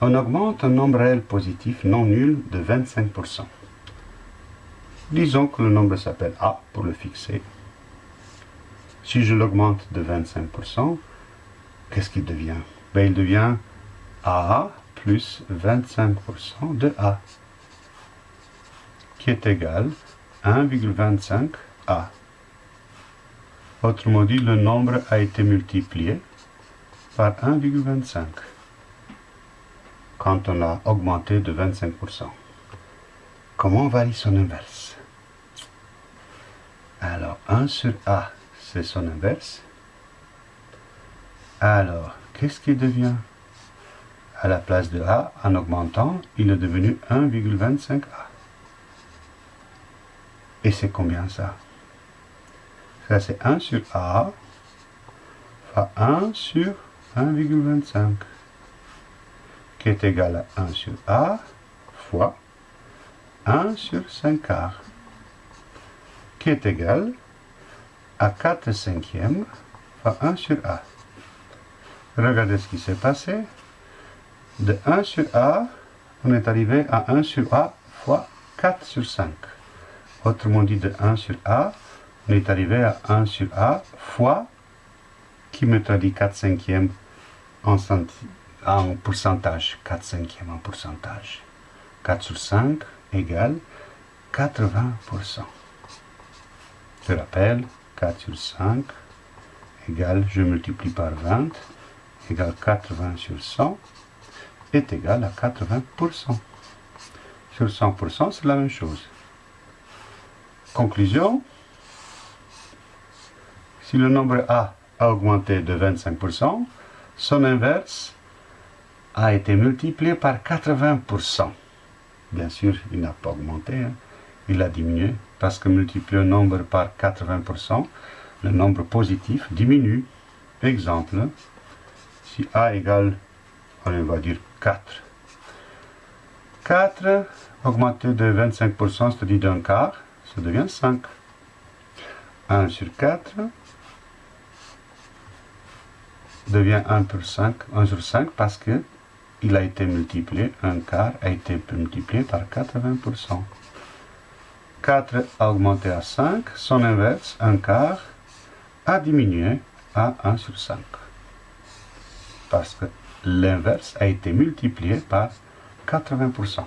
On augmente un nombre réel positif non nul de 25%. Disons que le nombre s'appelle A pour le fixer. Si je l'augmente de 25%, qu'est-ce qu'il devient? Ben, Il devient A plus 25% de A, qui est égal à 1,25A. Autrement dit, le nombre a été multiplié par 1,25 quand on l'a augmenté de 25%. Comment varie son inverse? Alors, 1 sur A, c'est son inverse. Alors, qu'est-ce qui devient? À la place de A, en augmentant, il est devenu 1,25A. Et c'est combien ça? Ça, c'est 1 sur A fois 1 sur 1,25 est égal à 1 sur A fois 1 sur 5 quarts qui est égal à 4 cinquièmes fois 1 sur A. Regardez ce qui s'est passé. De 1 sur A, on est arrivé à 1 sur A fois 4 sur 5. Autrement dit, de 1 sur A, on est arrivé à 1 sur A fois, qui me traduit 4 cinquièmes en, en pourcentage, 4 cinquièmes en pourcentage. 4 sur 5 égale 80%. Je rappelle, 4 sur 5 égale, je multiplie par 20, égale 80 sur 100, est égal à 80%. Sur 100%, c'est la même chose. Conclusion, si le nombre A a augmenté de 25%, son inverse a été multiplié par 80%. Bien sûr, il n'a pas augmenté, hein. il a diminué, parce que multiplier un nombre par 80%, le nombre positif diminue. Exemple, si A égale, on va dire 4. 4 augmenté de 25%, c'est-à-dire d'un quart, ça devient 5. 1 sur 4 devient 1 sur 5, 1 sur 5 parce que il a été multiplié, un quart a été multiplié par 80%. 4 a augmenté à 5, son inverse, un quart, a diminué à 1 sur 5. Parce que l'inverse a été multiplié par 80%.